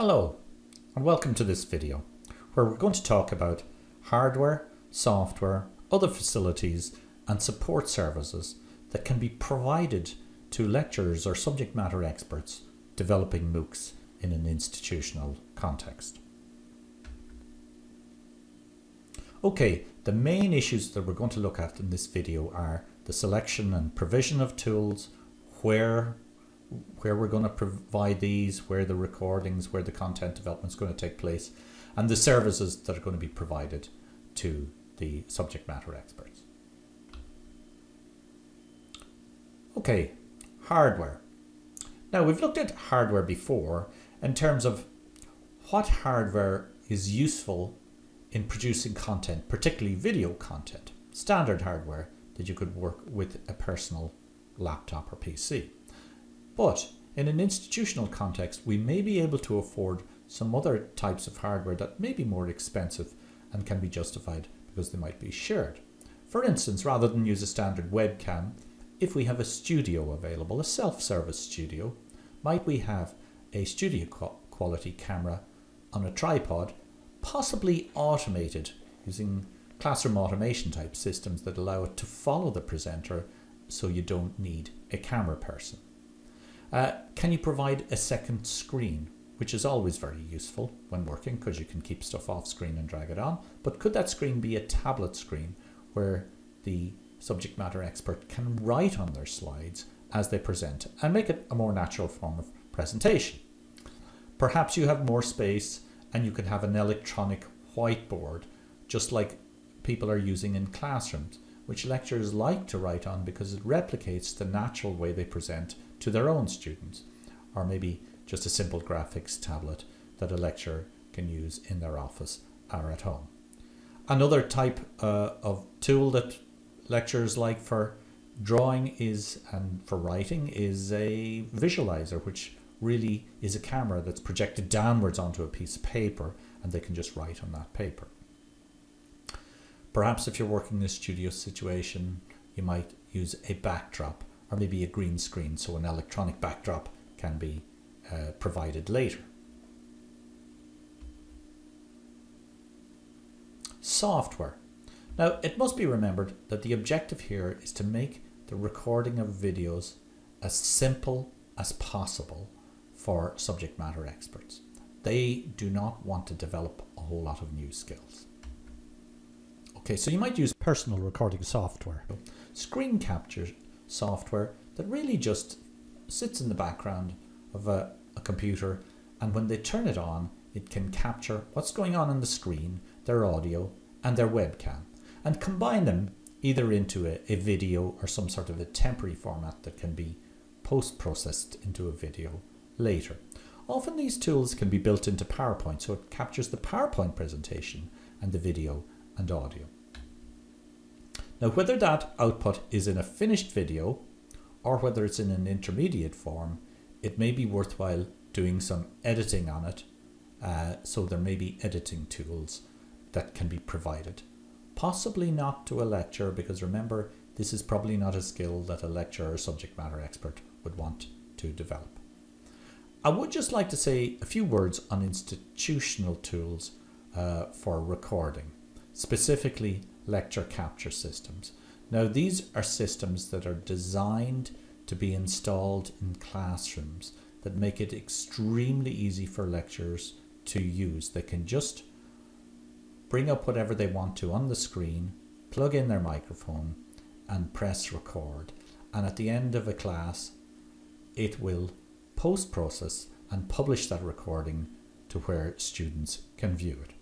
Hello and welcome to this video where we're going to talk about hardware, software, other facilities and support services that can be provided to lecturers or subject matter experts developing MOOCs in an institutional context. Okay, the main issues that we're going to look at in this video are the selection and provision of tools, where where we're going to provide these, where the recordings, where the content development is going to take place, and the services that are going to be provided to the subject matter experts. Okay, hardware. Now we've looked at hardware before in terms of what hardware is useful in producing content, particularly video content, standard hardware that you could work with a personal laptop or PC. But in an institutional context, we may be able to afford some other types of hardware that may be more expensive and can be justified because they might be shared. For instance, rather than use a standard webcam, if we have a studio available, a self-service studio, might we have a studio quality camera on a tripod, possibly automated using classroom automation type systems that allow it to follow the presenter so you don't need a camera person. Uh, can you provide a second screen, which is always very useful when working because you can keep stuff off screen and drag it on. But could that screen be a tablet screen where the subject matter expert can write on their slides as they present and make it a more natural form of presentation? Perhaps you have more space and you can have an electronic whiteboard, just like people are using in classrooms, which lecturers like to write on because it replicates the natural way they present to their own students, or maybe just a simple graphics tablet that a lecturer can use in their office or at home. Another type uh, of tool that lecturers like for drawing is and for writing is a visualizer which really is a camera that's projected downwards onto a piece of paper and they can just write on that paper. Perhaps if you're working in a studio situation you might use a backdrop or maybe a green screen so an electronic backdrop can be uh, provided later. Software. Now it must be remembered that the objective here is to make the recording of videos as simple as possible for subject matter experts. They do not want to develop a whole lot of new skills. Okay, so you might use personal recording software. Screen capture software that really just sits in the background of a, a computer and when they turn it on it can capture what's going on on the screen, their audio and their webcam and combine them either into a, a video or some sort of a temporary format that can be post-processed into a video later. Often these tools can be built into PowerPoint so it captures the PowerPoint presentation and the video and audio. Now whether that output is in a finished video or whether it's in an intermediate form, it may be worthwhile doing some editing on it. Uh, so there may be editing tools that can be provided. Possibly not to a lecture because remember this is probably not a skill that a lecturer or subject matter expert would want to develop. I would just like to say a few words on institutional tools uh, for recording, specifically lecture capture systems. Now these are systems that are designed to be installed in classrooms that make it extremely easy for lecturers to use. They can just bring up whatever they want to on the screen, plug in their microphone and press record. And at the end of a class, it will post-process and publish that recording to where students can view it.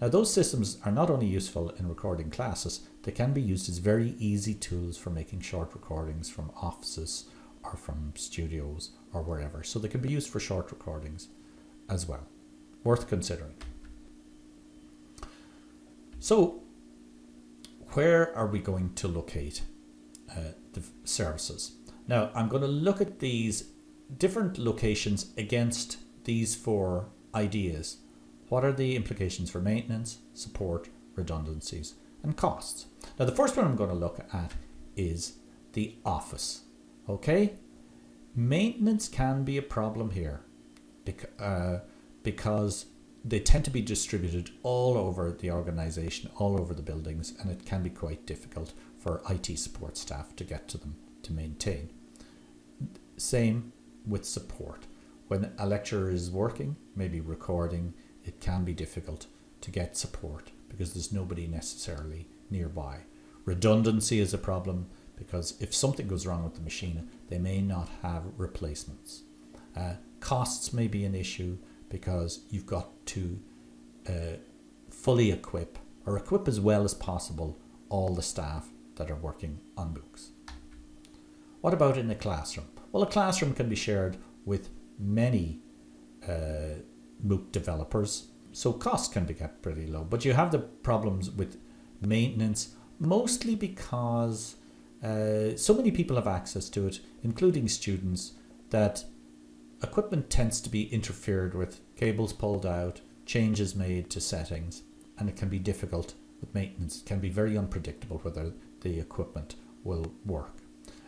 Now those systems are not only useful in recording classes, they can be used as very easy tools for making short recordings from offices or from studios or wherever. So they can be used for short recordings as well. Worth considering. So where are we going to locate uh, the services? Now I'm going to look at these different locations against these four ideas what are the implications for maintenance, support, redundancies and costs? Now the first one I'm going to look at is the office. Okay, maintenance can be a problem here uh, because they tend to be distributed all over the organization, all over the buildings, and it can be quite difficult for IT support staff to get to them to maintain. Same with support. When a lecturer is working, maybe recording, it can be difficult to get support because there's nobody necessarily nearby. Redundancy is a problem because if something goes wrong with the machine, they may not have replacements. Uh, costs may be an issue because you've got to uh, fully equip or equip as well as possible all the staff that are working on MOOCs. What about in a classroom? Well, a classroom can be shared with many uh, MOOC developers, so costs can be kept pretty low. But you have the problems with maintenance, mostly because uh, so many people have access to it, including students, that equipment tends to be interfered with, cables pulled out, changes made to settings, and it can be difficult with maintenance. It can be very unpredictable whether the equipment will work.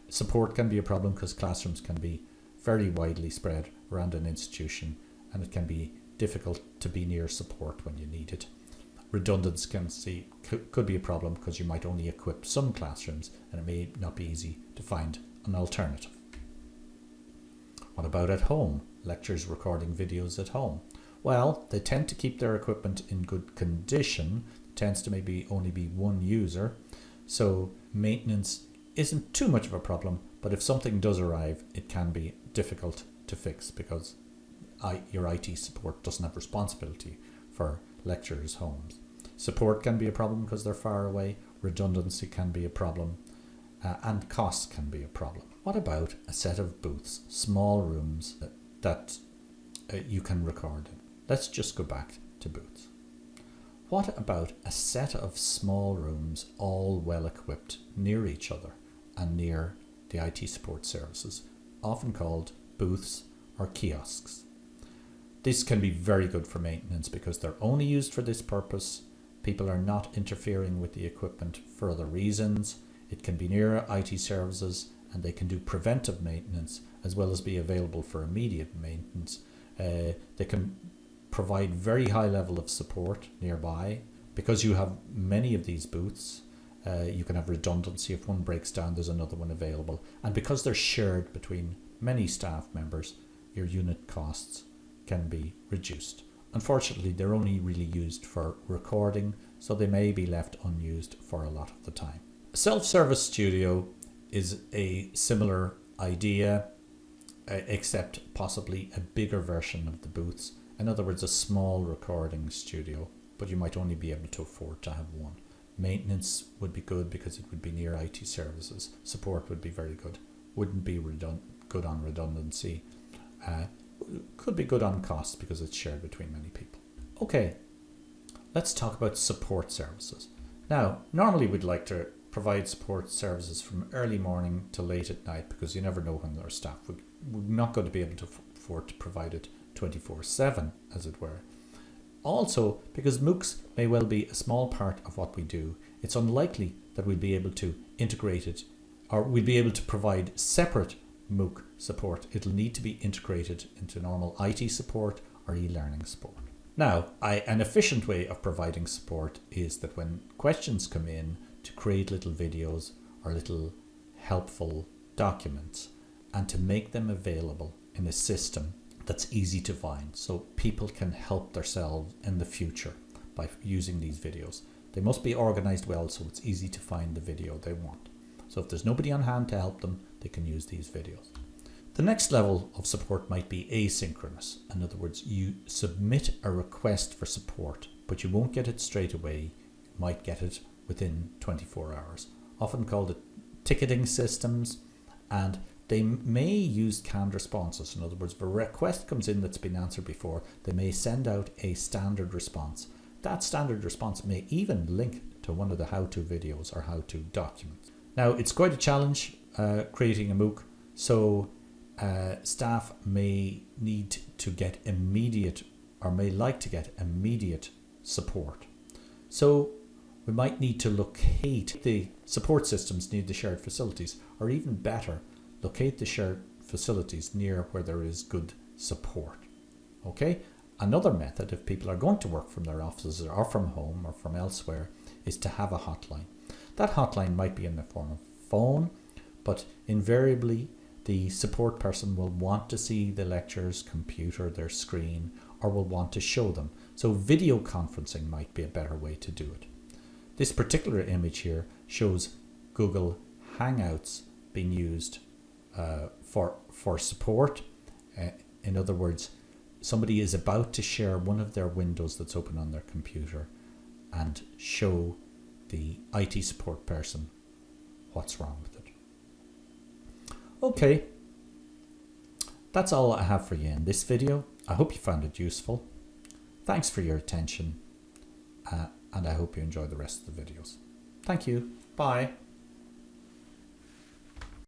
Support can be a problem because classrooms can be very widely spread around an institution and it can be difficult to be near support when you need it. Redundancy could be a problem because you might only equip some classrooms and it may not be easy to find an alternative. What about at home? Lectures recording videos at home. Well, they tend to keep their equipment in good condition. It tends to maybe only be one user. So maintenance isn't too much of a problem, but if something does arrive, it can be difficult to fix because your IT support doesn't have responsibility for lecturers' homes. Support can be a problem because they're far away, redundancy can be a problem, uh, and costs can be a problem. What about a set of booths, small rooms that, that uh, you can record in? Let's just go back to booths. What about a set of small rooms all well equipped near each other and near the IT support services, often called booths or kiosks? This can be very good for maintenance because they're only used for this purpose. People are not interfering with the equipment for other reasons. It can be near IT services and they can do preventive maintenance as well as be available for immediate maintenance. Uh, they can provide very high level of support nearby because you have many of these booths. Uh, you can have redundancy if one breaks down there's another one available and because they're shared between many staff members your unit costs can be reduced. Unfortunately, they're only really used for recording, so they may be left unused for a lot of the time. Self-service studio is a similar idea, uh, except possibly a bigger version of the booths. In other words, a small recording studio, but you might only be able to afford to have one. Maintenance would be good because it would be near IT services. Support would be very good. Wouldn't be good on redundancy. Uh, could be good on cost because it's shared between many people. Okay, let's talk about support services. Now, normally we'd like to provide support services from early morning to late at night because you never know when our staff would we're not going to be able to afford to provide it 24-7 as it were. Also, because MOOCs may well be a small part of what we do, it's unlikely that we'll be able to integrate it or we'll be able to provide separate MOOC support. It'll need to be integrated into normal IT support or e-learning support. Now, I, an efficient way of providing support is that when questions come in to create little videos or little helpful documents and to make them available in a system that's easy to find so people can help themselves in the future by using these videos. They must be organized well so it's easy to find the video they want. So if there's nobody on hand to help them, they can use these videos. The next level of support might be asynchronous. In other words, you submit a request for support, but you won't get it straight away. You might get it within 24 hours, often called ticketing systems, and they may use canned responses. In other words, if a request comes in that's been answered before, they may send out a standard response. That standard response may even link to one of the how-to videos or how-to documents. Now, it's quite a challenge uh, creating a MOOC, so uh, staff may need to get immediate or may like to get immediate support. So we might need to locate the support systems near the shared facilities, or even better, locate the shared facilities near where there is good support. Okay, Another method, if people are going to work from their offices or from home or from elsewhere, is to have a hotline. That hotline might be in the form of phone, but invariably the support person will want to see the lecturer's computer, their screen, or will want to show them. So video conferencing might be a better way to do it. This particular image here shows Google Hangouts being used uh, for, for support. Uh, in other words, somebody is about to share one of their windows that's open on their computer and show the IT support person what's wrong with it. Okay, that's all I have for you in this video. I hope you found it useful. Thanks for your attention uh, and I hope you enjoy the rest of the videos. Thank you. Bye.